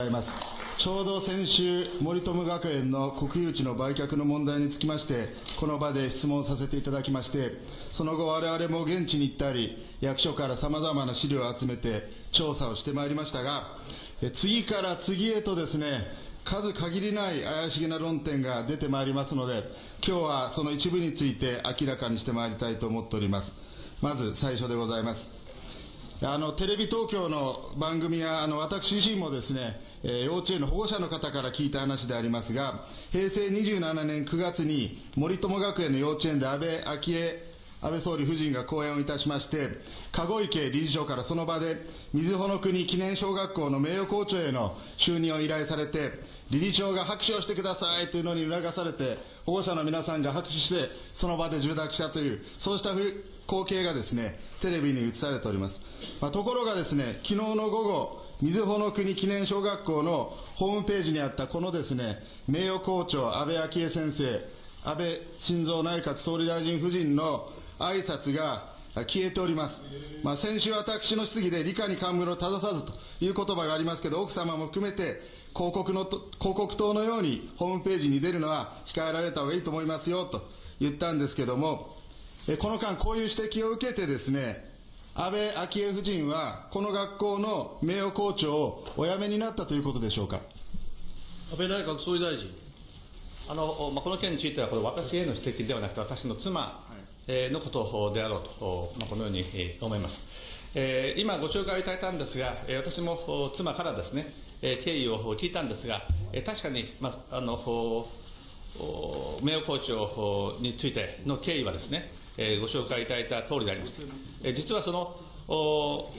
ございますちょうど先週、森友学園の国有地の売却の問題につきまして、この場で質問させていただきまして、その後、我々も現地に行ったり、役所からさまざまな資料を集めて、調査をしてまいりましたが、次から次へとですね、数限りない怪しげな論点が出てまいりますので、今日はその一部について明らかにしてまいりたいと思っております。まず最初でございます。あのテレビ東京の番組やあの私自身もですね、えー幼稚園の保護者の方から聞いた話でありますが、平成27年9月に森友学園の幼稚園で安倍昭恵安倍総理夫人が講演をいたしまして、籠池理事長からその場で、瑞穂の国記念小学校の名誉校長への就任を依頼されて、理事長が拍手をしてくださいというのに促されて、保護者の皆さんが拍手して、その場で受諾したという、そうしたふ光景がですね、テレビに映されております。まあ、ところがですね、昨日の午後、瑞穂の国記念小学校のホームページにあったこのですね、名誉校長安倍昭恵先生、安倍晋三内閣総理大臣夫人の挨拶が消えております。まあ、先週私の質疑で理科に冠を正さずという言葉がありますけど、奥様も含めて広告の広告塔のようにホームページに出るのは控えられた方がいいと思いますよと言ったんですけども、この間こういう指摘を受けてですね、安倍昭恵夫人はこの学校の名誉校長をお辞めになったということでしょうか。安倍内閣総理大臣。あのまあ、この件については、これ、私への指摘ではなくて、私の妻えーのことであろうと、まあ、このようにえー思います。えー今、ご紹介をいただいたんですが、えー私もお妻からですね、えー経緯を聞いたんですが、えー確かに、まあ、あのおお名誉校長についての経緯はですね、えーご紹介いただいた通りであります。えー実はそのお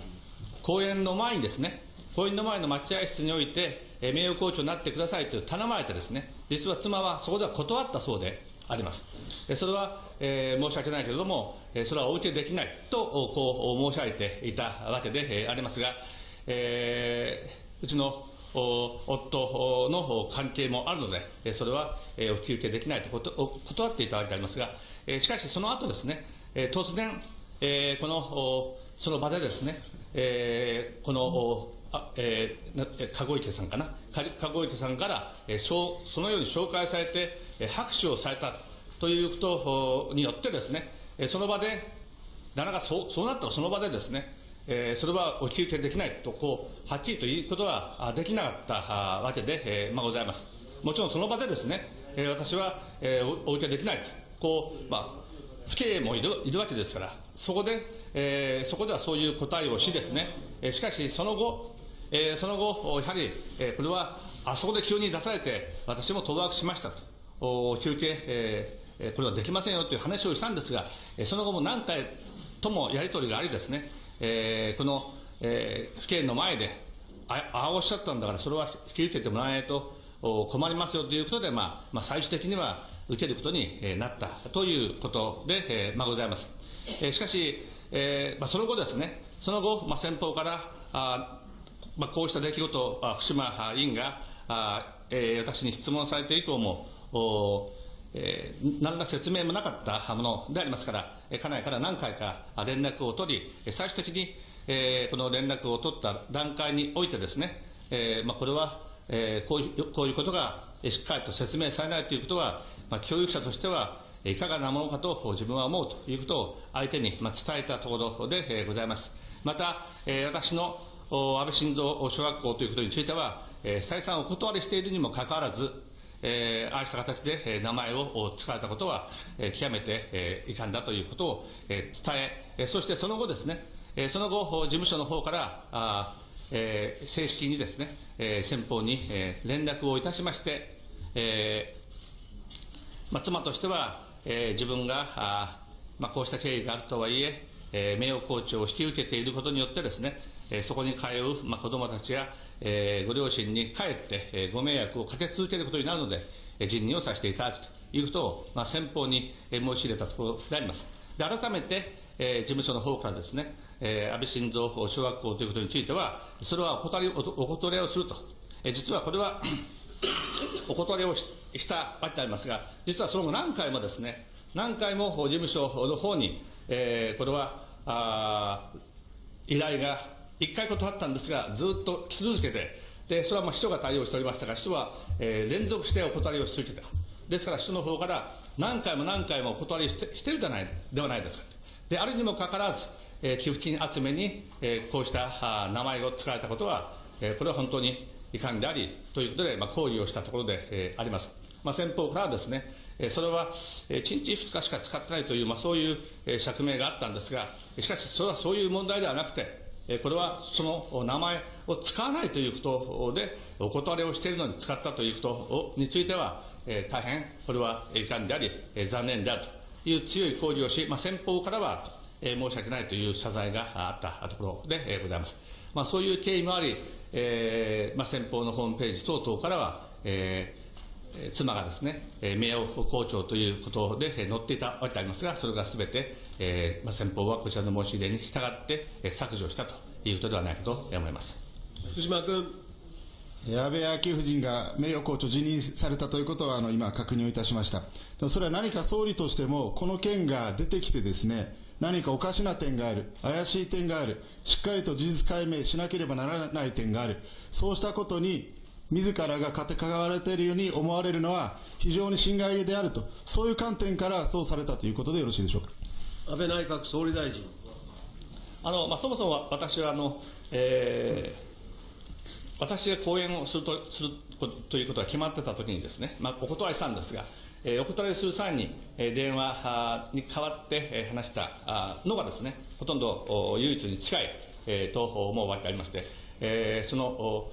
講演の前にですね、講演の前の待合室において、えー名誉校長になってくださいと頼まれてですね、実は妻はそこでは断ったそうであります。えそれは、えー申し訳ないけれども、えそれはお受けできないと、こう申し上げていたわけで、えありますが、えーうちの夫の関係もあるので、それは、お引き受けできないと断っていたわけでありますが、しかしその後ですね、突然、このその場でですね、この籠池さんかな、籠池さんから、そうそのように紹介されて、拍手をされたということによってですね、その場で、なかなかそうそうなったその場でですね、えーそれはお引き受けできないとこう、はっきりと言うことはできなかったわけで、えーまあ、ございます。もちろんその場でですね、えー私は、えーお受けできないと、こう、まあ、父兄もいるいるわけですから、そこで、えーそこではそういう答えをしですね、えーしかしその後、えーその後、やはり、えーこれは、あそこで急に出されて、私も当惑しましたと、お休憩、えーこれはできませんよという話をしたんですが、その後も何回ともやり取りがありですね、えーこの、えー、府警の前で、ああおっしゃったんだから、それは引き受けてもらわないと困りますよということで、まあまあ、最終的には受けることにえなったということで、えーまあ、ございます。えーしかし、えーまあ、その後ですね、その後、まあ、先方から、あまあ、こうした出来事、あ福島委員が、あえー私に質問されて以降も、おえー何ら説明もなかったものでありますから、家内から何回か連絡を取り、え最終的に、えーこの連絡を取った段階においてですね、えーまあ、これは、えーこういうこういうことがえしっかりと説明されないということは、まあ、教育者としては、えいかがなものかと自分は思うということを相手に、ま、伝えたところで、ございます。また、え私の安倍晋三小学校ということについては、え再三お断りしているにもかかわらず、えーああした形で、えー名前を使われたことは、えー極めて、えー遺憾だということを、えー伝ええーそしてその後ですね、えーその後、事務所の方から、あえー正式にですね、えー先方に、えー連絡をいたしまして、えーまあ、妻としては、えー自分が、あまあ、こうした経緯があるとはいえ、えー名誉校長を引き受けていることによってですね、えーそこに通う、まあ、子供たちや、えーご両親にかえって、えーご迷惑をかけ続けることになるので、えー辞任をさせていただくということを、まあ、先方に、えー申し入れたところであります。で改めて、えー事務所の方からですね、えー安倍晋三小学校ということについては、それはお断りお断りをすると。えー実はこれは お断りをししたわけでありますが、実はその後何回もですね、何回も事務所の方に、えーこれは、あ依頼が1回断ったんですが、ずっと来続けて、で、それはまあ市長が対応しておりましたが、市長は、えー連続してお断りをし続けた。ですから、市長の方から何回も何回もお断りしてしてるじゃない、ではないですか。で、あるにもかかわらず、えー寄付金集めに、えーこうしたあ名前を使われたことは、えーこれは本当に遺憾であり、ということで、まあ、抗議をしたところで、えーあります。まあ、先方からですね、えーそれは、えー1日2日しか使ってないという、まあ、そういう、えー釈明があったんですが、しかし、それはそういう問題ではなくて、これはその名前を使わないということで、お断りをしているのに使ったということについては、大変これは遺憾であり、残念であるという強い抗議をし、まあ、先方からは、申し訳ないという謝罪があったところで、ございます。まあ、そういう経緯もあり、えーまあ、先方のホームページ等々からは、えー妻がですね、えー名誉校長ということで、えー載っていたわけでありますが、それがすべて、えーまあ、先方はこちらの申し入れに従って、えー削除したということではないかと思います。福島君。安倍昭恵夫人が名誉校長辞任されたということは、あの、今確認をいたしました。それは何か総理としても、この件が出てきてですね、何かおかしな点がある、怪しい点がある、しっかりと事実解明しなければならない点がある、そうしたことに、自らが関われているように思われるのは、非常に心外であると、そういう観点からそうされたということでよろしいでしょうか。安倍内閣総理大臣。あのまあ、そもそも私はあの、えー私が講演をするとするということが決まってたときにですね、まあ、お断りしたんですが、えーお断りする際に、えー電話に代わって、えー話したのがですね、ほとんどお唯一に近い、えーと思うわけでありまして、えーそのお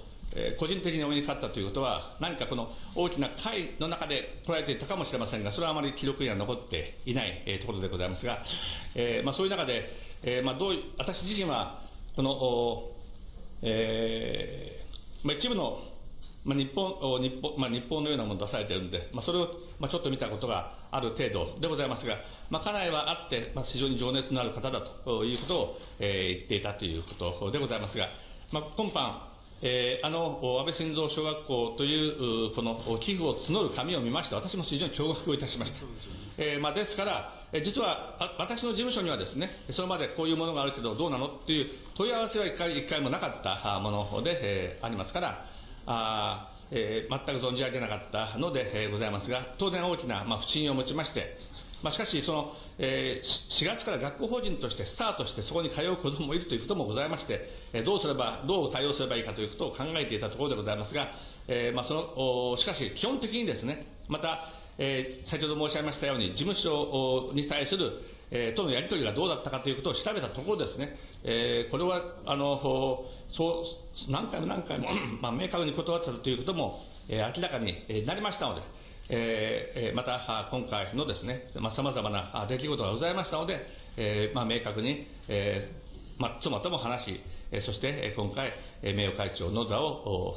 個人的にお目にかかったということは、何かこの大きな会の中で捉えていたかもしれませんが、それはあまり記録には残っていない、えーところでございますが、えーまあ、そういう中で、えーまあ、どう私自身は、この、おえーまあ、一部の、まあ、日本日本まあ、日本のようなものを出されているので、まあ、それを、まあ、ちょっと見たことがある程度でございますが、まあ、家内はあって、まあ、非常に情熱のある方だということを、えー言っていたということでございますが、まあ、今般、えーあのお安倍晋三小学校といううこのお寄付を募る紙を見まして、私も非常に驚愕をいたしました。えーまあ、ですから、えー実はあ私の事務所にはですね、それまでこういうものがあるけどどうなのっていう問い合わせは一回一回もなかったあもので、えーありますから、あーえー全く存じ上げなかったので、えーございますが、当然大きな、まあ、不信を持ちまして、まあ、しかしその、えー4月から学校法人としてスタートして、そこに通う子どもいるということもございまして、えーどうすれば、どう対応すればいいかということを考えていたところでございますが、えーまあ、そのおしかし、基本的にですね、また、えー先ほど申し上げましたように、事務所に対する、えーとのやり取りがどうだったかということを調べたところですね、えーこれはあのそう何回も何回も、まあ、明確に断ったということも、えー明らかになりましたので、えーえーまたあ今回のですね、まあ、様々なあ出来事がございましたので、えーまあ、明確に、えーまあ、妻とも話し、えーそしてえー今回、えー名誉会長の座をお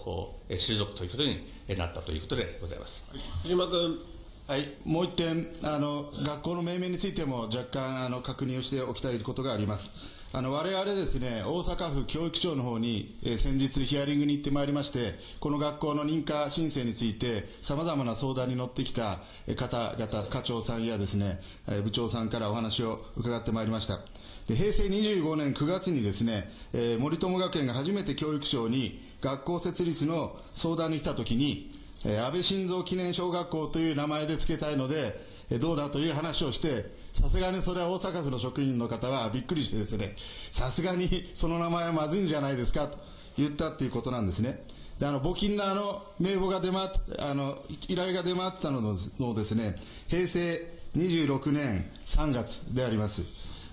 おえー退くということにえーなったということでございます。福島君。はい、もう一点あの、学校の命名についても若干あの確認をしておきたいことがあります。あの我々ですね、大阪府教育庁の方に、えー先日ヒアリングに行ってまいりまして、この学校の認可申請について、様々な相談に乗ってきた方々、課長さんやですね、え部長さんからお話を伺ってまいりました。で平成25年9月にですね、えー森友学園が初めて教育庁に学校設立の相談に来たときに、えー安倍晋三記念小学校という名前で付けたいので、えーどうだという話をして、さすがにそれは大阪府の職員の方はびっくりしてですね、さすがにその名前はまずいんじゃないですかと言ったっていうことなんですね。で、あの、募金のあの、名簿が出回っ、あの、依頼が出回ったののですね、平成26年3月であります。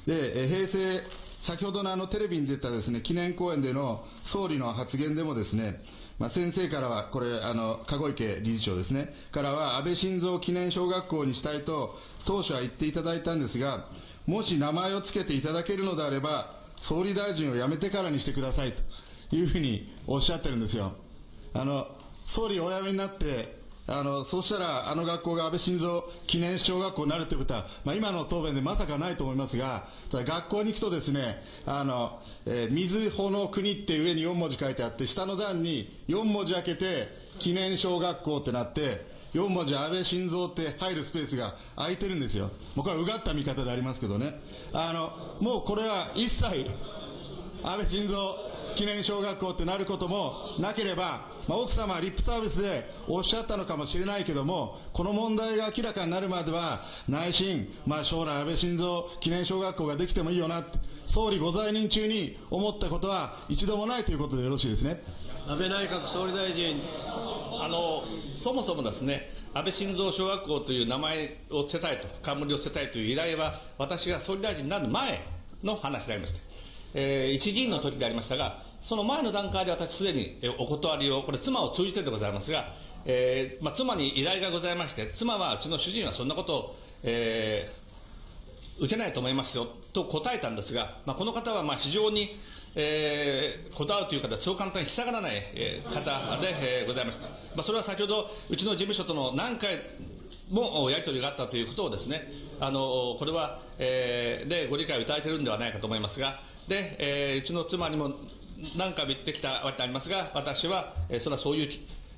で、え平成、先ほどのあのテレビに出たですね、記念講演での総理の発言でもですね、まあ、先生からは、これ、あの、籠池理事長ですね、からは、安倍晋三記念小学校にしたいと、当初は言っていただいたんですが、もし名前を付けていただけるのであれば、総理大臣を辞めてからにしてくださいというふうにおっしゃってるんですよ。あの、総理お辞めになって、あの、そうしたら、あの学校が安倍晋三記念小学校になるということは、まあ、今の答弁でまさかないと思いますが、ただ学校に行くとですね、あの、えー水穂の国って上に4文字書いてあって、下の段に4文字開けて、記念小学校ってなって、4文字安倍晋三って入るスペースが空いてるんですよ。もうこれはうがった見方でありますけどね。あの、もうこれは一切、安倍晋三記念小学校ってなることもなければ、まあ、奥様はリップサービスでおっしゃったのかもしれないけども、この問題が明らかになるまでは、内心、まあ、将来安倍晋三記念小学校ができてもいいよなって、総理ご在任中に思ったことは一度もないということでよろしいですね。安倍内閣総理大臣。あの、そもそもですね、安倍晋三小学校という名前を捨てたいと、冠を捨てたいという依頼は、私が総理大臣になる前の話でありまして、えー、一議員の時でありましたが、その前の段階で私すでにお断りを、これ妻を通じてでございますが、えーまあ、妻に依頼がございまして、妻はうちの主人はそんなことを、えー、受けないと思いますよと答えたんですが、まあ、この方はまあ非常に、えー、こだわるという方そう簡単に従らない、え、方で、えー、ございました。まあ、それは先ほど、うちの事務所との何回もやり取りがあったということをですね、あの、これは、えー、でご理解をいただいているんではないかと思いますが、で、えー、うちの妻にも何回も言ってきたわけでありますが、私は、えー、それはそういう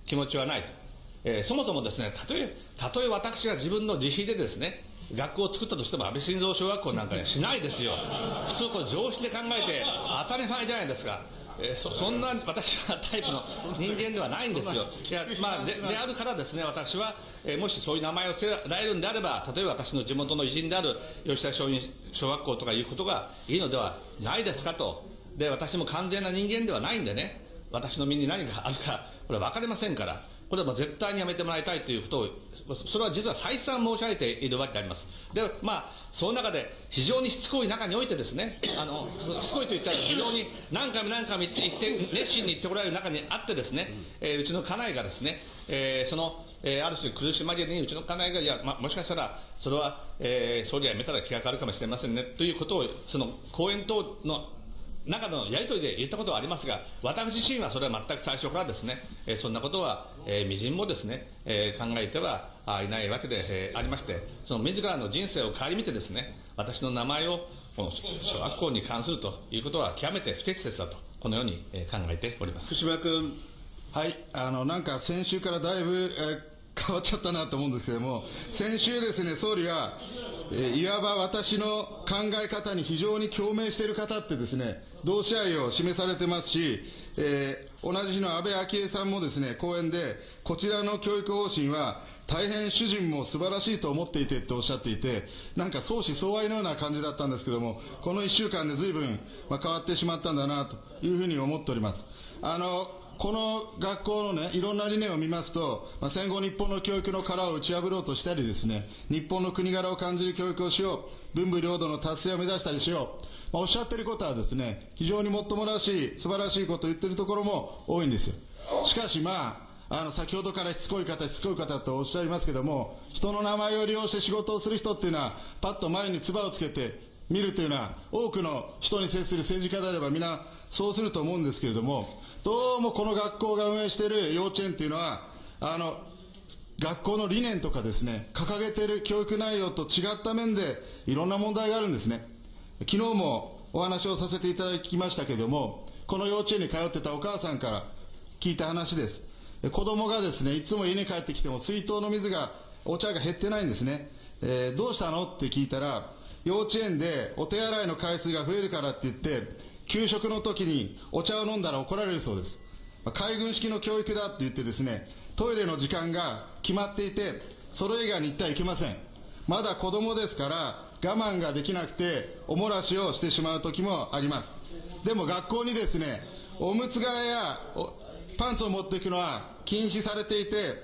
気持ちはないと。えー、そもそもですね、たとえ、たとえ私が自分の自費でですね、学校を作ったとしても安倍晋三小学校なんかにはしないですよ。普通こ常識で考えて当たり前じゃないですか。えー、そそんな私はタイプの人間ではないんですよ。いや、まあ、でであるからですね、私は、えー、もしそういう名前を付けられるんであれば、例えば私の地元の偉人である吉田松陰小学校とかいうことがいいのではないですかと。で、私も完全な人間ではないんでね、私の身に何があるか、これは分かりませんから。これはもう絶対にやめてもらいたいということを、それは実は再三申し上げているわけであります。で、まあ、その中で非常にしつこい中においてですね、あの、しつこいと言っちゃうと非常に何回も何回も言って、熱心に言っておられる中にあってですね、えー、うちの家内がですね、えー、その、えー、ある種苦しまれにうちの家内が、いや、ま、もしかしたら、それは、えー、総理はやめたら気が変わるかもしれませんね、ということを、その、講演等の中のやり取りで言ったことはありますが、私自身はそれは全く最初からですね、え、そんなことは、えー、みじんもですね、えー、考えてはいないわけで、えー、ありまして、その自らの人生を顧みてですね、私の名前をこの小学校に関するということは極めて不適切だと、このように、え、考えております。福島君。はい、あの、なんか先週からだいぶ、え変わっちゃったなと思うんですけれども、先週ですね、総理は、えいわば私の考え方に非常に共鳴している方ってですね、同志愛を示されてますし、えー、同じ日の安倍昭恵さんもですね、講演で、こちらの教育方針は、大変主人も素晴らしいと思っていてっておっしゃっていて、なんか相思相愛のような感じだったんですけども、この1週間で随分、まあ、変わってしまったんだなというふうに思っております。あの、この学校のね、いろんな理念を見ますと、まあ、戦後日本の教育の殻を打ち破ろうとしたりですね、日本の国柄を感じる教育をしよう、文武両道の達成を目指したりしよう、まあ、おっしゃってることはですね、非常にもっともらしい、素晴らしいことを言ってるところも多いんですよ。しかしまあ、あの、先ほどからしつこい方、しつこい方とおっしゃいますけども、人の名前を利用して仕事をする人っていうのは、パッと前に唾をつけて見るというのは、多くの人に接する政治家であれば皆そうすると思うんですけれども、どうもこの学校が運営している幼稚園っていうのは、あの、学校の理念とかですね、掲げている教育内容と違った面で、いろんな問題があるんですね。昨日もお話をさせていただきましたけれども、この幼稚園に通ってたお母さんから聞いた話です。子供がですね、いつも家に帰ってきても水筒の水が、お茶が減ってないんですね。えー、どうしたの？って聞いたら、幼稚園でお手洗いの回数が増えるからって言って、給食の時にお茶を飲んだら怒られるそうです。海軍式の教育だって言ってですね、トイレの時間が決まっていて、それ以外に行ってはいけません。まだ子供ですから、我慢ができなくて、おもらしをしてしまう時もあります。でも学校にですね、おむつ替えやパンツを持っていくのは禁止されていて、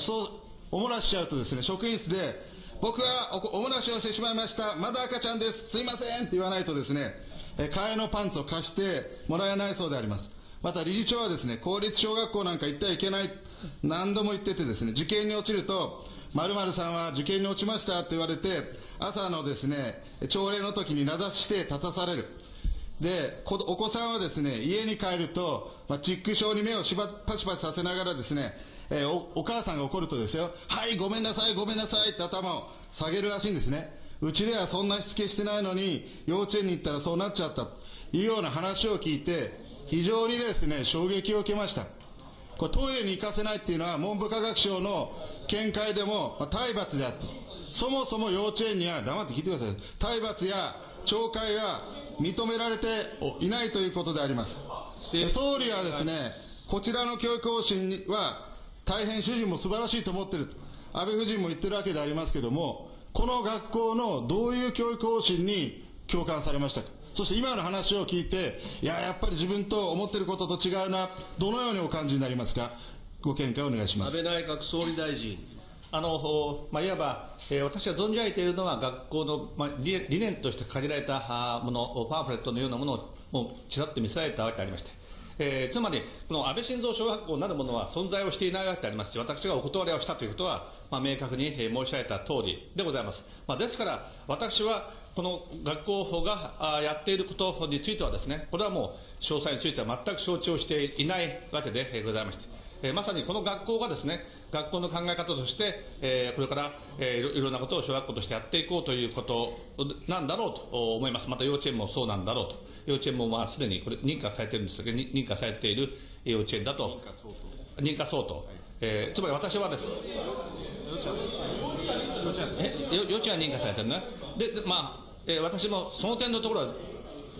そう、おもらししちゃうとですね、職員室で、僕はおもらしをしてしまいました。まだ赤ちゃんです。すいませんって言わないとですね、え替えのパンツを貸してもらえないそうであります。また理事長はですね、公立小学校なんか行ってはいけない、何度も言っててですね、受験に落ちると、〇〇さんは受験に落ちましたって言われて、朝のですね、朝礼の時に名指して立たされる。で、お子さんはですね、家に帰ると、まあ、チック症に目をしばパチパチさせながらですね、えー、おお母さんが怒るとですよ、はい、ごめんなさい、ごめんなさいって頭を下げるらしいんですね。うちではそんなしつけしてないのに、幼稚園に行ったらそうなっちゃったというような話を聞いて、非常にですね、衝撃を受けました。これトイレに行かせないっていうのは文部科学省の見解でも、まあ、体罰であって、そもそも幼稚園には、黙って聞いてください。体罰や懲戒は認められていないということであります。総理はですね、こちらの教育方針は、大変主人も素晴らしいと思っていると、安倍夫人も言ってるわけでありますけれども、この学校のどういう教育方針に共感されましたか？そして今の話を聞いて、いや、やっぱり自分と思っていることと違うな、どのようにお感じになりますか、ご見解をお願いします安倍内閣総理大臣。あのまあ、いわば、えー、私が存じ上げているのは、学校の、まあ、理理念として限られたもの、パンフレットのようなものをもうちらっと見せられたわけでありまして、えー、つまり、この安倍晋三小学校なるものは存在をしていないわけでありますし、私がお断りをしたということは、まあ、明確に申し上げた通りでございます。まあ、ですから、私はこの学校がやっていることについてはですね、これはもう詳細については全く承知をしていないわけでございまして、えー、まさにこの学校がですね、学校の考え方として、えー、これから、えー、いろんなことを小学校としてやっていこうということなんだろうと思います。また幼稚園もそうなんだろうと。幼稚園もまあすでにこれ認可されているんですけど、認可されている幼稚園だと。認可相当。はい、えー、つまり私はです。え？幼稚園は認可されてるね。で、でまあ、えー、私もその点のところは、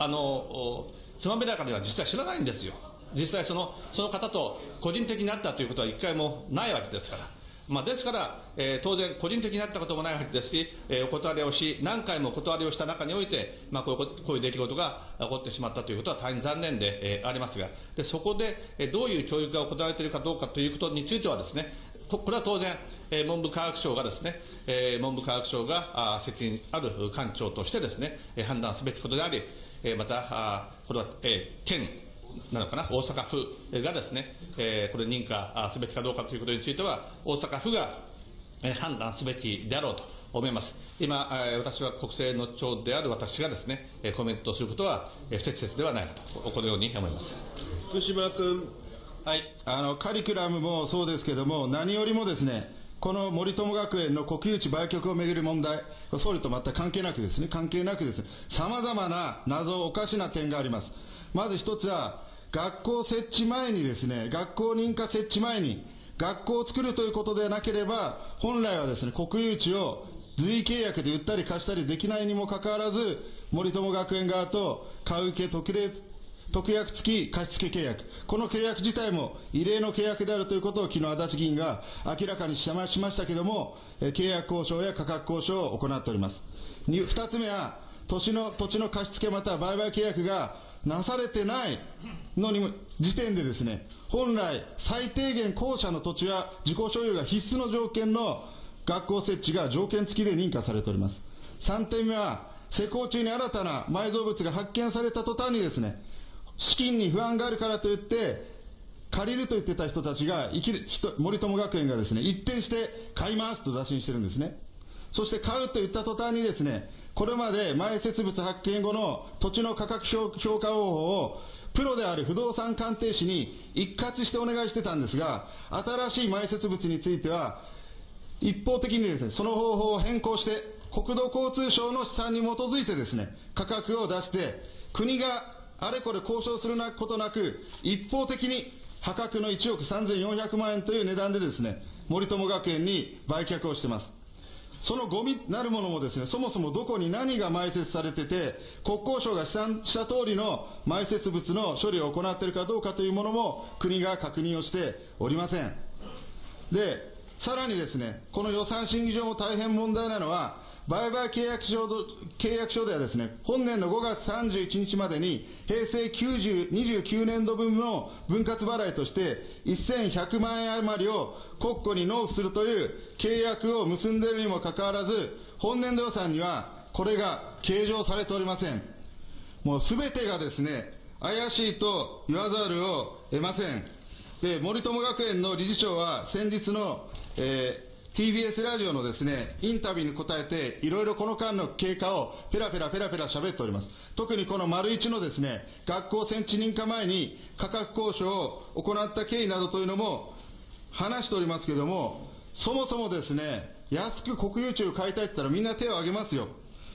あの、つまびらかには実は知らないんですよ。実際そのその方と個人的になったということは一回もないわけですから。まあ、ですから、えー、当然、個人的になったこともないわけですし、えー、お断りをし、何回もお断りをした中において、まあ、こういうこういう出来事が起こってしまったということは大変残念で、えー、ありますが、でそこで、えー、どういう教育が行われているかどうかということについてはですね、これは当然、えー、文部科学省がですね、えー、文部科学省があ責任ある官庁としてですね、えー、判断すべきことであり、えー、また、あこれは、えー、県、なのかな、大阪府がですね、えー、これ認可すべきかどうかということについては、大阪府が判断すべきであろうと思います。今、私は国政の長である私がですね、コメントすることは不適切ではないかと、このように思います。福島君。はい。あの、カリキュラムもそうですけれども、何よりもですね、この森友学園の国有地売却をめぐる問題、総理と全く関係なくですね、関係なくですね、様々な謎、おかしな点があります。まず一つは、学校設置前にですね、学校認可設置前に、学校を作るということでなければ、本来はですね、国有地を随意契約で売ったり貸したりできないにもかかわらず、森友学園側と買う受け特例、特約付き貸付契約。この契約自体も異例の契約であるということを昨日足立議員が明らかにしましたけれども、契約交渉や価格交渉を行っております。二つ目は、土地の、土地の貸付または売買契約がなされてないのに時点でですね、本来最低限校舎の土地は自己所有が必須の条件の学校設置が条件付きで認可されております。3点目は、施工中に新たな埋蔵物が発見された途端にですね、資金に不安があるからといって、借りると言ってた人たちが、生きる森友学園がですね、一転して買いますと打診してるんですね。そして買うと言った途端にですね、これまで埋設物発見後の土地の価格評価方法をプロである不動産鑑定士に一括してお願いしてたんですが、新しい埋設物については、一方的にですね、その方法を変更して、国土交通省の試算に基づいてですね、価格を出して、国があれこれ交渉することなく、一方的に破格の1億3400万円という値段でですね、森友学園に売却をしてます。そのゴミなるものもですね、そもそもどこに何が埋設されてて、国交省が試算した通りの埋設物の処理を行っているかどうかというものも国が確認をしておりません。で、さらにですね、この予算審議上も大変問題なのは、売買契約書契約書ではですね、本年の5月31日までに、平成90 29年度分の分割払いとして、1100万円余りを国庫に納付するという契約を結んでいるにもかかわらず、本年度予算にはこれが計上されておりません。もうすべてがですね、怪しいと言わざるを得ません。で、森友学園の理事長は先日の、えー TBS ラジオのですね、インタビューに答えて、いろいろこの間の経過をペラペラペラペラ喋っております。特にこの丸一のですね、学校戦地認可前に価格交渉を行った経緯などというのも話しておりますけれども、そもそもですね、安く国有地を買いたいって言ったらみんな手を挙げますよ。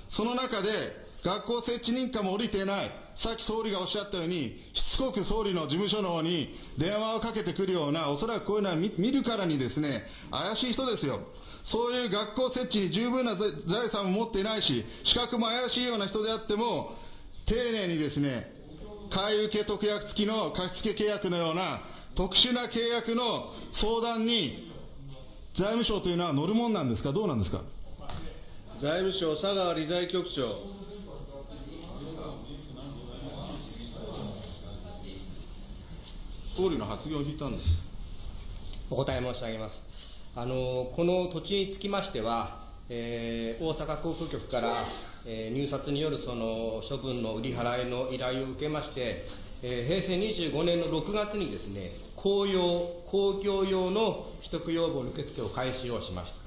その中で、学校設置認可も降りていない。さっき総理がおっしゃったように、しつこく総理の事務所の方に電話をかけてくるような、おそらくこういうのは見るからにですね、怪しい人ですよ。そういう学校設置に十分な財産を持っていないし、資格も怪しいような人であっても、丁寧にですね、買い受け特約付きの貸付契約のような特殊な契約の相談に財務省というのは乗るもんなんですか、どうなんですか？財務省佐川理財局長。総理の発言を聞いたんです。お答え申し上げます。あのこの土地につきましては、えー、大阪航空局から、えー、入札によるその処分の売り払いの依頼を受けまして、えー、平成25年の6月にですね、公用、公共用の取得要望の受付を開始をしました。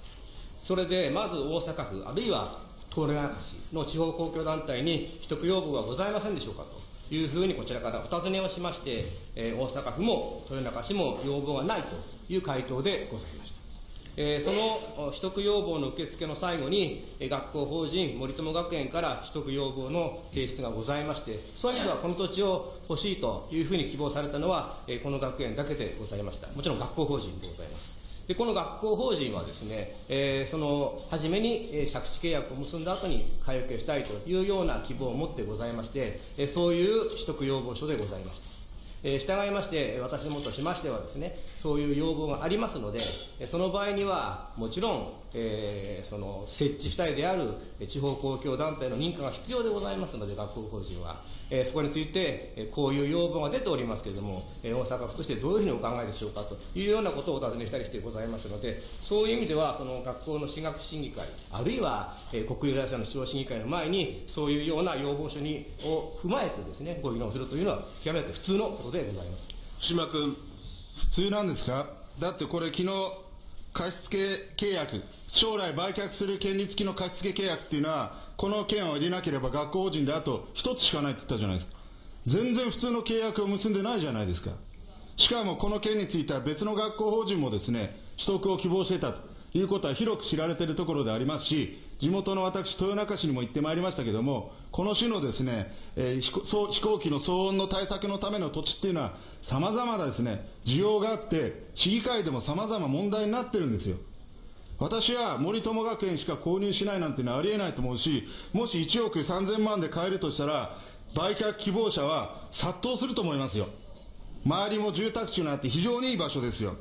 それで、まず大阪府、あるいは東レ中市の地方公共団体に取得要望はございませんでしょうかというふうにこちらからお尋ねをしまして、えー、大阪府も豊中市も要望がないという回答でございました。えー、その取得要望の受付の最後に、えー、学校法人森友学園から取得要望の提出がございまして、そういう意味ではこの土地を欲しいというふうに希望されたのは、えー、この学園だけでございました。もちろん学校法人でございます。で、この学校法人はですね、えー、その、初めに、えー、借地契約を結んだ後に買い受けしたいというような希望を持ってございまして、えー、そういう取得要望書でございました。えー、従いまして、私どもとしましてはですね、そういう要望がありますので、その場合には、もちろん、えー、その、設置主体である地方公共団体の認可が必要でございますので、学校法人は。えー、そこについて、えー、こういう要望が出ておりますけれども、えー、大阪府としてどういうふうにお考えでしょうかというようなことをお尋ねしたりしてございますので、そういう意味では、その学校の私学審議会、あるいは、えー、国有財産の使用審議会の前に、そういうような要望書にを踏まえてですね、ご議論するというのは、極めて普通のことでございます。福島君。普通なんですか？だってこれ昨日、貸付契約、将来売却する権利付きの貸付契約っていうのは、この件を入れなければ学校法人であと一つしかないって言ったじゃないですか。全然普通の契約を結んでないじゃないですか。しかもこの件については別の学校法人もですね、取得を希望していたということは広く知られているところでありますし、地元の私、豊中市にも行ってまいりましたけれども、この種のですね、えー、飛行機の騒音の対策のための土地っていうのは、様々なですね、需要があって、市議会でも様々問題になってるんですよ。私は森友学園しか購入しないなんてのはありえないと思うし、もし1億3000万で買えるとしたら、売却希望者は殺到すると思いますよ。周りも住宅地にあって非常にいい場所ですよ。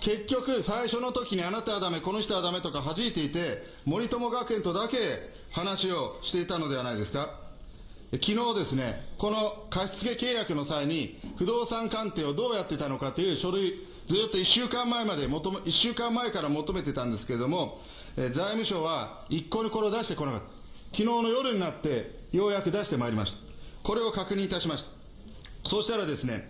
結局、最初の時にあなたはダメ、この人はダメとか弾いていて、森友学園とだけ話をしていたのではないですか。昨日ですね、この貸付契約の際に、不動産鑑定をどうやってたのかという書類、ずっと1週間前まで求め、1週間前から求めてたんですけれども、えー、財務省は一向にこれを出してこなかった。昨日の夜になって、ようやく出してまいりました。これを確認いたしました。そうしたらですね、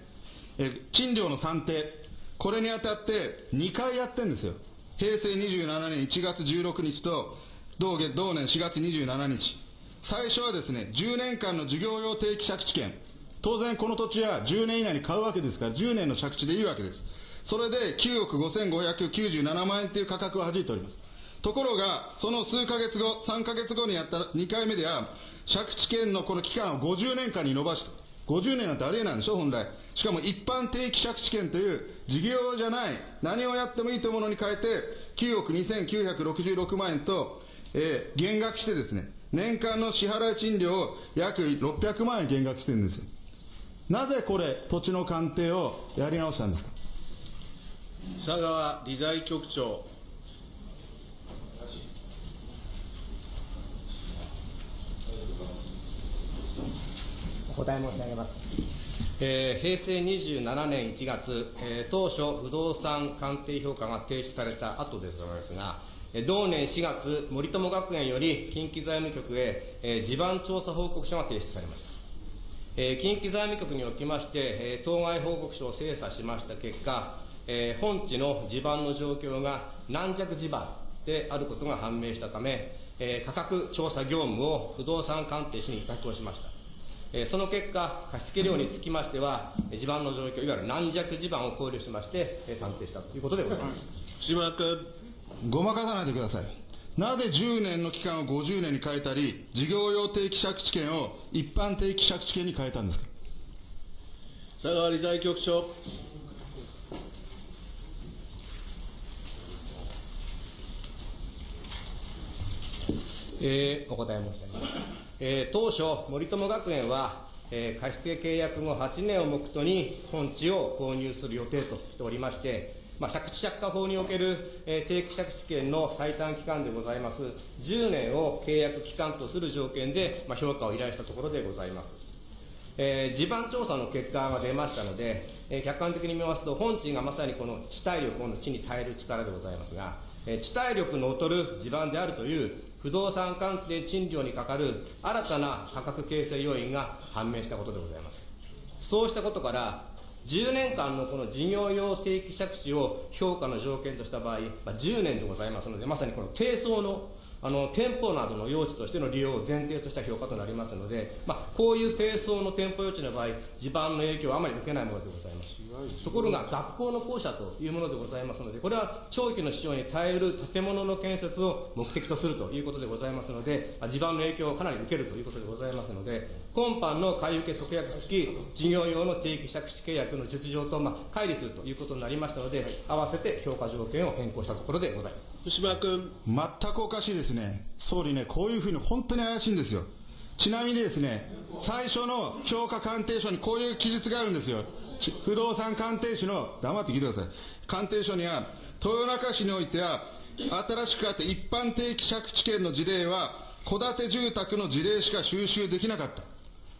え、賃料の算定、これにあたって2回やってんですよ。平成27年1月16日と同月同年4月27日。最初はですね、10年間の事業用定期借地権。当然この土地は10年以内に買うわけですから、10年の借地でいいわけです。それで9億5597万円という価格を弾いております。ところが、その数ヶ月後、3ヶ月後にやった2回目では、借地権のこの期間を50年間に伸ばした。50年なんてありえないでしょ、本来。しかも一般定期借地権という事業じゃない、何をやってもいいというものに変えて、9億2966万円と、えー、減額してですね、年間の支払い賃料を約600万円減額してるんですよ。なぜこれ、土地の鑑定をやり直したんですか？佐川理財局長。お答え申し上げます。えー、平成27年1月、えー、当初不動産鑑定評価が停止された後でございますが、えー、同年4月、森友学園より近畿財務局へ、えー、地盤調査報告書が提出されました。えー、近畿財務局におきまして、えー、当該報告書を精査しました結果、えー、本地の地盤の状況が軟弱地盤であることが判明したため、えー、価格調査業務を不動産鑑定士に委託をしました。えー、その結果、貸付量につきましては、地盤の状況、いわゆる軟弱地盤を考慮しまして、えー、算定したということでございます。福島君。ごまかさないでください。なぜ10年の期間を50年に変えたり、事業用定期借地権を一般定期借地権に変えたんですか？佐川理財局長。えー、お答え申し上げます。えー、当初、森友学園は、えー貸付契約後8年を目途に本地を購入する予定としておりまして、まあ、借地借家法における、えー定期借地権の最短期間でございます10年を契約期間とする条件で、まあ、評価を依頼したところでございます。えー地盤調査の結果が出ましたので、えー客観的に見ますと、本地がまさにこの地体力の地に耐える力でございますが、えー地体力の劣る地盤であるという不動産関係賃料にかかる新たな価格形成要因が判明したことでございます。そうしたことから、10年間のこの事業用定期借地を評価の条件とした場合、まあ、10年でございますので、まさにこの低層のあの店舗などの用地としての利用を前提とした評価となりますので、まあ、こういう低層の店舗用地の場合、地盤の影響はあまり受けないものでございます。ところが、学校の校舎というものでございますので、これは長期の使用に耐える建物の建設を目的とするということでございますので、まあ地盤の影響をかなり受けるということでございますので、今般の買い受け特約付き事業用の定期借地契約の実情と、まあ、乖離するということになりましたので、合わせて評価条件を変更したところでございます。福島君。全くおかしいですね。総理ね、こういうふうに本当に怪しいんですよ。ちなみにですね、最初の評価鑑定書にこういう記述があるんですよ。ち不動産鑑定士の、黙って聞いてください。鑑定書には、豊中市においては、新しくあって一般定期借地権の事例は、戸建て住宅の事例しか収集できなかった。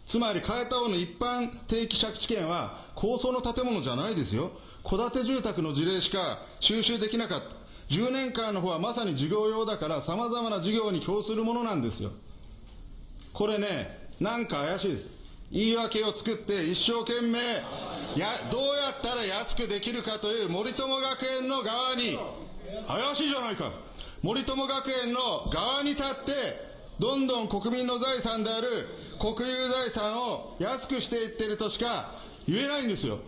つまり、変えた方の一般定期借地権は、高層の建物じゃないですよ。戸建て住宅の事例しか収集できなかった。10年間の方はまさに事業用だから、様々な事業に供するものなんですよ。これね、なんか怪しいです。言い訳を作って一生懸命、や、どうやったら安くできるかという森友学園の側に、怪しいじゃないか。森友学園の側に立って、どんどん国民の財産である国有財産を安くしていってるとしか言えないんですよ。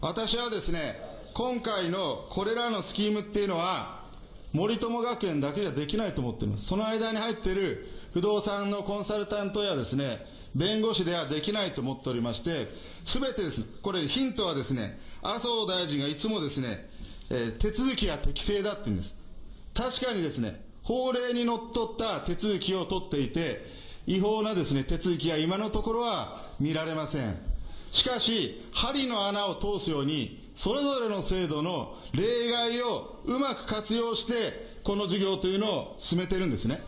私はですね、今回のこれらのスキームっていうのは、森友学園だけじゃできないと思っています。その間に入っている不動産のコンサルタントやですね、弁護士ではできないと思っておりまして、すべてですね、これヒントはですね、麻生大臣がいつもですね、えー手続きが適正だって言うんです。確かにですね、法令にのっとった手続きを取っていて、違法なですね、手続きが今のところは見られません。しかし、針の穴を通すように、それぞれの制度の例外をうまく活用して、この事業というのを進めてるんですね。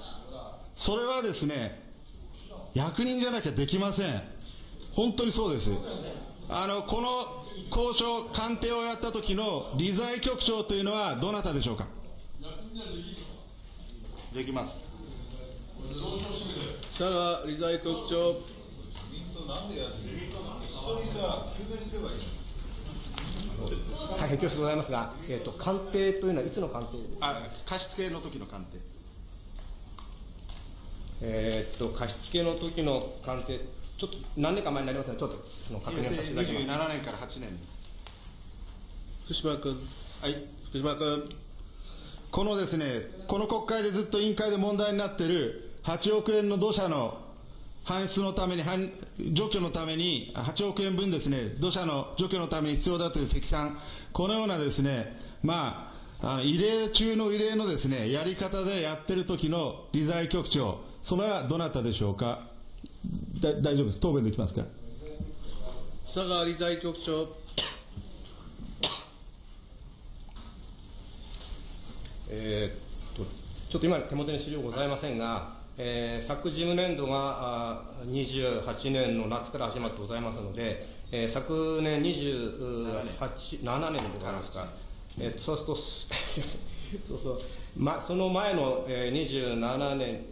それはですね、役人じゃなきゃできません。本当にそうです。あの、この交渉、鑑定をやった時の理財局長というのはどなたでしょうか？できます。佐川理財局長。大変恐縮でございますが、えっ、と、鑑定というのはいつの鑑定あ、貸付の時の鑑定。えーっと、貸付の時の鑑定、ちょっと何年か前になりますので、ちょっとその確認をさせていただきます。27年から8年です。福島君。はい。福島君。このですね、この国会でずっと委員会で問題になっている8億円の土砂の搬出のために、除去のために、8億円分ですね、土砂の除去のために必要だという積算、このようなですね、まあ、あ異例中の異例のですね、やり方でやってる時の理財局長、それはどなたでしょうか？だ大丈夫です。答弁できますか？佐川理財局長。えーっと、ちょっと今手元に資料ございませんが、えー昨事務年度があー28年の夏から始まってございますので、えー昨年28、7年でございますか。えーそうすると、す すいません。そうそう。ま、その前の、えー27年、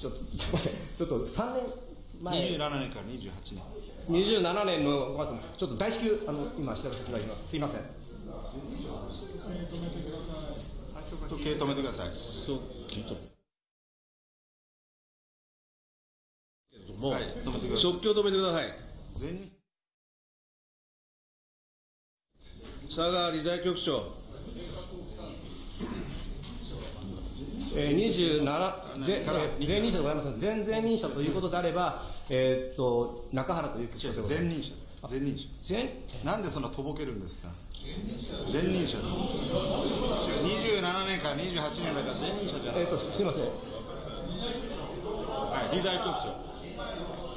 ちょっと、すいません。ちょっと3年前。?27 年から28年。27年の、ごめんなさいちょっと大至急、あの、今、調べさせていただきます。すいません。時計止めてください。そう、聞いた。けれども、はい止めてください即興止めてください。全日佐川理財局長。えー、27、ぜからえー前任者でございますが前々任者ということであれば、えーっと、中原という前任者。前任者。前、なんでそんなとぼけるんですか？前任者です。27年から28年だから前任者じゃない。えーっと、すいません。はい、理財局長。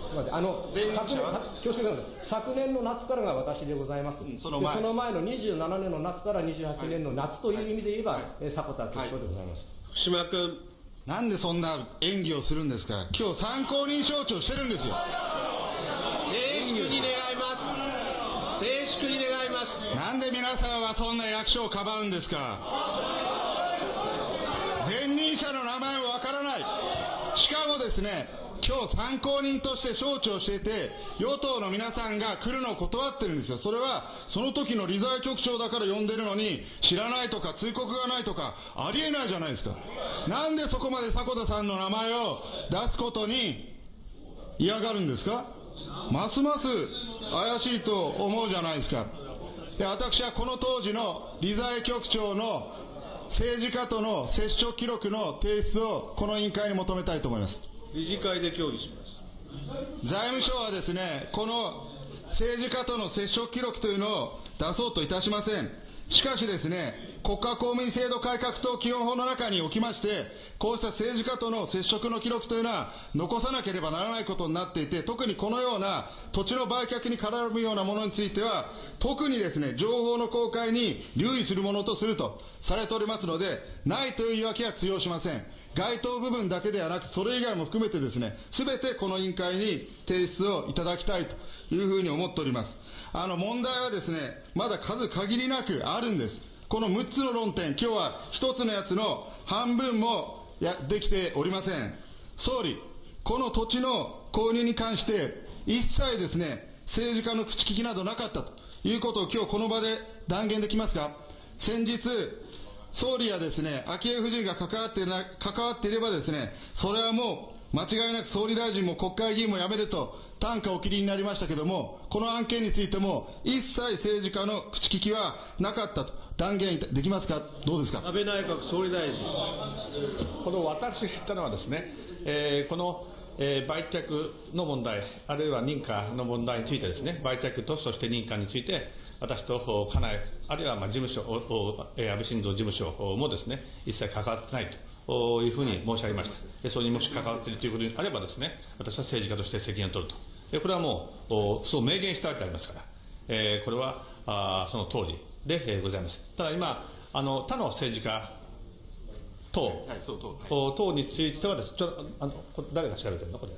すみません、あの、前任者は？は恐縮なんです昨年の夏からが私でございます。その前でその前の27年の夏から28年の夏という意味で言えば、はいえー迫田局長でございます。福島君、なんでそんな演技をするんですか？今日参考人招致をしてるんですよ。静粛に願います。静粛に願います。なんで皆さんはそんな役所をかばうんですか？前任者の名前もわからない。しかもですね、今日参考人として招致をしていて、与党の皆さんが来るのを断ってるんですよ。それは、その時の理財局長だから呼んでるのに、知らないとか通告がないとか、ありえないじゃないですか。なんでそこまで迫田さんの名前を出すことに嫌がるんですか？ますます怪しいと思うじゃないですか。で私はこの当時の理財局長の政治家との接触記録の提出をこの委員会に求めたいと思います。理事会で協議します。財務省はですね、この政治家との接触記録というのを出そうといたしません。しかしですね、国家公務員制度改革等基本法の中におきまして、こうした政治家との接触の記録というのは残さなければならないことになっていて、特にこのような土地の売却に絡むようなものについては、特にですね、情報の公開に留意するものとするとされておりますので、ないという言い訳は通用しません。該当部分だけではなく、それ以外も含めてですね、すべてこの委員会に提出をいただきたいというふうに思っております。あの問題はですね、まだ数限りなくあるんです。この6つの論点、今日は1つのやつの半分もやできておりません。総理、この土地の購入に関して、一切ですね、政治家の口利きなどなかったということを今日この場で断言できますか先日、総理やですね、昭恵夫人が関わってな、関わっていればですね、それはもう間違いなく総理大臣も国会議員も辞めると、単価お切りになりましたけれども、この案件についても、一切政治家の口利きはなかったと断言できますか、どうですか？安倍内閣総理大臣。この私が言ったのはですね、えーこの、えー売却の問題、あるいは認可の問題についてですね、売却とそして認可について、私とお家内、あるいはまあ事務所、おおえー安倍晋三事務所もですね、一切関わってないとおいうふうに申し上げました。でそれにもし関わっているということにあればですね、私は政治家として責任を取ると。でこれはもう、おそう明言したわけでありますから、えーこれはあーその通りで、えーございます。ただ今、あの他の政治家等、はいそう等はい。お等についてはです、ちょあの誰が調べてるの？これ。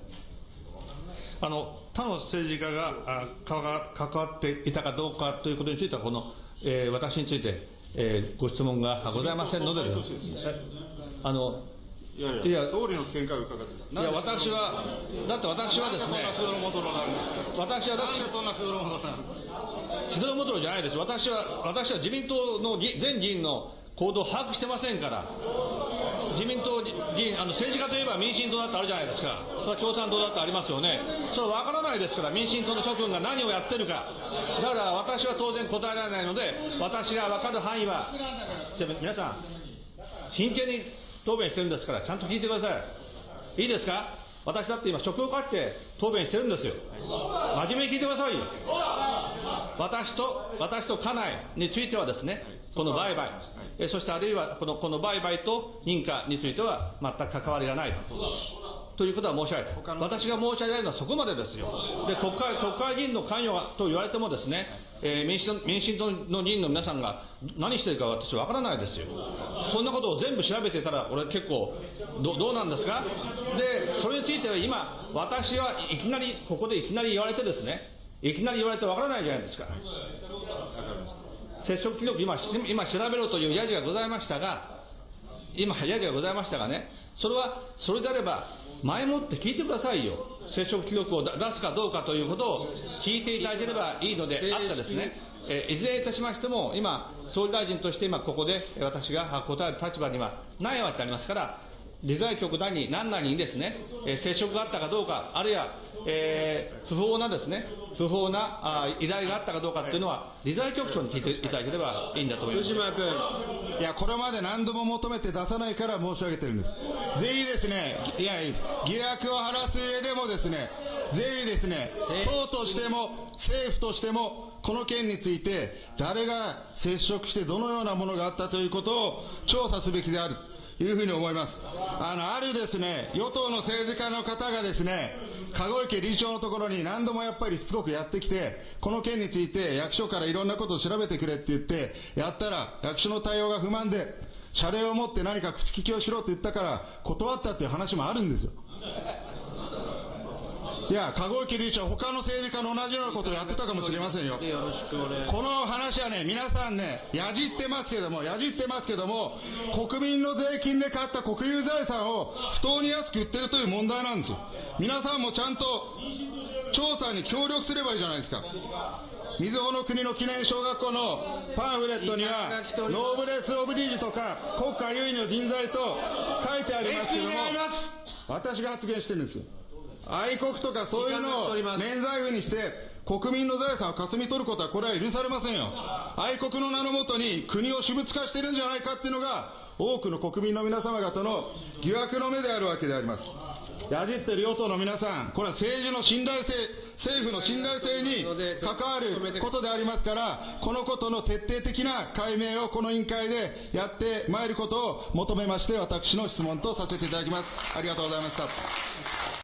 あの他の政治家があ関わ関わっていたかどうかということについては、この、えー私について、えーご質問がございませんので、あのいやいや、いや。総理の見解を伺って。いや私は、だって私はですね。私はだってそんな素人のなんですか？しどろもどろじゃないです、私は私は自民党の議全議員の行動を把握してませんから、自民党議員、あの政治家といえば民進党だってあるじゃないですか、それは共産党だってありますよね、それは分からないですから、民進党の諸君が何をやってるか、だから私は当然答えられないので、私が分かる範囲は、皆さん、真剣に答弁してるんですから、ちゃんと聞いてください。いいですか？私だって今、職を書いて答弁してるんですよ。真面目に聞いてくださいよ。私と、私と家内についてはですね、この売買、えそしてあるいはこのこの売買と認可については全く関わりがないということは申し上げた。私が申し上げたいのはそこまでですよ。で、国会、国会議員の関与がと言われてもですね、えー民進党民進党の議員の皆さんが何してるか私わからないですよ。そんなことを全部調べてたら、俺結構、どどうなんですか？で、それについては今、私はいきなり、ここでいきなり言われてですね、いきなり言われてわからないじゃないですか。接触記録今、今調べろというやじがございましたが、今、やじがございましたがね、それは、それであれば、前もって聞いてくださいよ。接触記録を出すかどうかということを聞いていただければいいのであったですね。えーいずれいたしましても、今、総理大臣として今ここでえー私が答える立場にはないわけでありますから、理財局なり何々にですね、えー接触があったかどうか、あるいは、えー不法なですね、不法なあ依頼があったかどうかっていうのは、理財局長に聞いていただければいいんだと思います。福島君。いや、これまで何度も求めて出さないから申し上げてるんです。ぜひですね、いや、疑惑を晴らす上でもですね、ぜひですね、党としても、政府としても、この件について、誰が接触してどのようなものがあったということを調査すべきであるいうふうに思います。あの、あるですね、与党の政治家の方がですね、籠池理事長のところに何度もやっぱりしつこくやってきて、この件について役所からいろんなことを調べてくれって言って、やったら役所の対応が不満で、謝礼を持って何か口利きをしろって言ったから断ったっていう話もあるんですよ。いや、籠池理事長、他の政治家の同じようなことをやってたかもしれませんよ。この話はね、皆さんね、やじってますけども、やじってますけども、国民の税金で買った国有財産を不当に安く売ってるという問題なんですよ。皆さんもちゃんと調査に協力すればいいじゃないですか。みずほの国の記念小学校のパンフレットには、ノーブレス・オブリージとか、国家優位の人材と書いてありますけども、私が発言してるんですよ。愛国とかそういうのを免罪符にして、国民の財産をかすみ取ることは、これは許されませんよ。愛国の名のもとに国を私物化してるんじゃないかっていうのが、多くの国民の皆様方の疑惑の目であるわけであります。やじってる与党の皆さん、これは政治の信頼性、政府の信頼性に関わることでありますから、このことの徹底的な解明をこの委員会でやってまいることを求めまして、私の質問とさせていただきます。ありがとうございました。